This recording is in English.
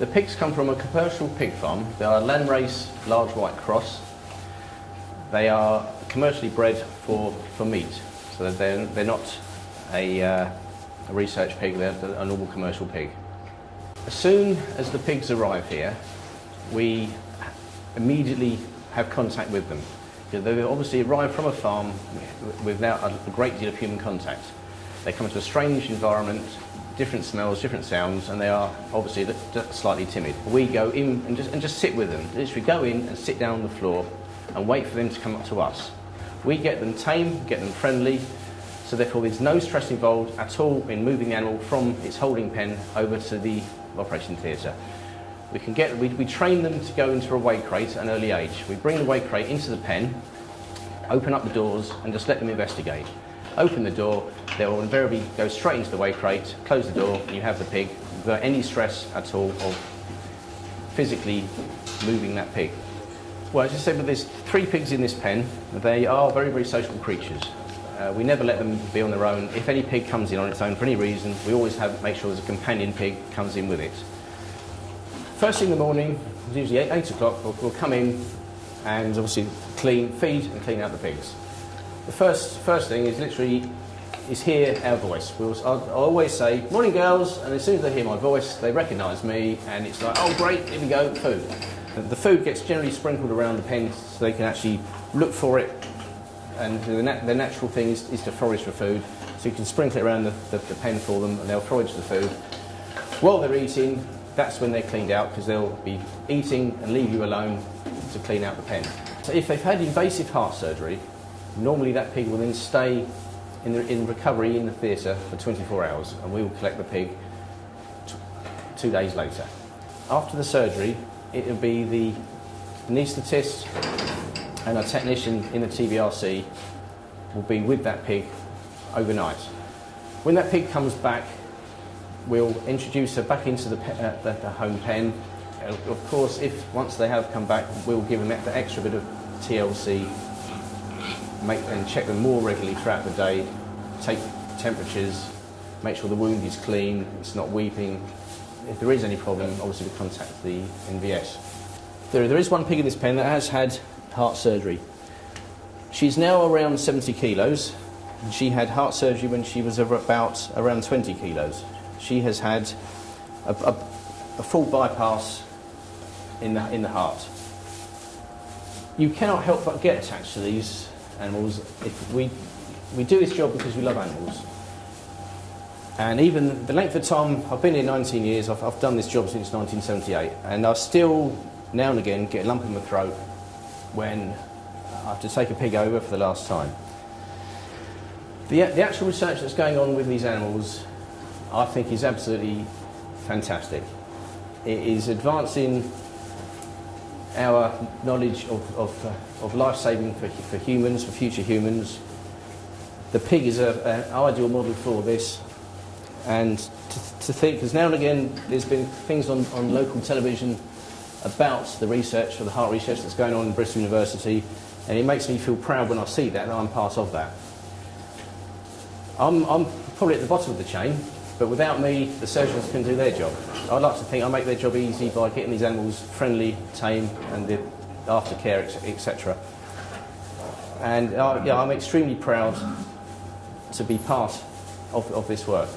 The pigs come from a commercial pig farm. They are landrace large white cross. They are commercially bred for, for meat, so they're, they're not a, uh, a research pig, they're a normal commercial pig. As soon as the pigs arrive here, we immediately have contact with them. They obviously arrive from a farm without a great deal of human contact. They come into a strange environment, different smells, different sounds, and they are obviously slightly timid. We go in and just, and just sit with them. Literally go in and sit down on the floor and wait for them to come up to us. We get them tame, get them friendly, so therefore there's no stress involved at all in moving the animal from its holding pen over to the operation theatre. We can get, we, we train them to go into a weigh crate at an early age. We bring the weigh crate into the pen, open up the doors and just let them investigate. Open the door, they will invariably go straight into the weigh crate, close the door and you have the pig without any stress at all of physically moving that pig. Well, as I said, with there's three pigs in this pen. They are very, very social creatures. Uh, we never let them be on their own. If any pig comes in on its own for any reason, we always have make sure there's a companion pig comes in with it. First thing in the morning, usually 8, 8 o'clock, we'll, we'll come in and obviously clean, feed and clean out the pigs. The first, first thing is literally is hear our voice. We'll, I'll, always say, morning girls, and as soon as they hear my voice, they recognise me, and it's like, oh great, here we go, food. The food gets generally sprinkled around the pen so they can actually look for it and the, nat the natural thing is, is, to forage for food. So you can sprinkle it around the, the, the, pen for them and they'll forage the food. While they're eating, that's when they're cleaned out because they'll be eating and leave you alone to clean out the pen. So if they've had invasive heart surgery, normally that pig will then stay in, the, in recovery in the theatre for 24 hours and we will collect the pig two days later. After the surgery, it will be the anaesthetist and a technician in the TBRC will be with that pig overnight. When that pig comes back, we'll introduce her back into the, uh, the, the, home pen. Uh, of course, if once they have come back, we'll give them the extra bit of TLC, make and check them more regularly throughout the day, take temperatures, make sure the wound is clean, it's not weeping, if there is any problem, obviously we contact the NVS. There, there is one pig in this pen that has had heart surgery. She's now around 70 kilos. She had heart surgery when she was about around 20 kilos. She has had a, a, a full bypass in the, in the heart. You cannot help but get attached to these animals. If we, we do this job because we love animals. And even the length of time, I've been here 19 years, I've, I've done this job since 1978, and I still, now and again, get a lump in my throat when I have to take a pig over for the last time. The, the actual research that's going on with these animals, I think, is absolutely fantastic. It is advancing our knowledge of, of, uh, of life-saving for, for humans, for future humans. The pig is an ideal model for this and to, to think, because now and again there's been things on, on local television about the research, or the heart research that's going on in Bristol University, and it makes me feel proud when I see that, that I'm part of that. I'm, I'm probably at the bottom of the chain, but without me, the surgeons can do their job. I'd like to think I make their job easy by getting these animals friendly, tame, and the aftercare, etc. And uh, yeah, I'm extremely proud to be part of, of this work.